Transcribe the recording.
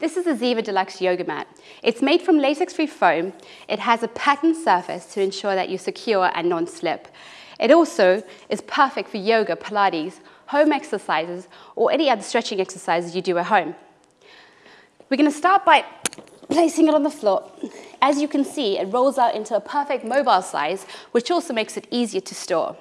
This is a Ziva Deluxe Yoga Mat. It's made from latex-free foam. It has a patterned surface to ensure that you're secure and non-slip. It also is perfect for yoga, Pilates, home exercises, or any other stretching exercises you do at home. We're going to start by placing it on the floor. As you can see, it rolls out into a perfect mobile size, which also makes it easier to store.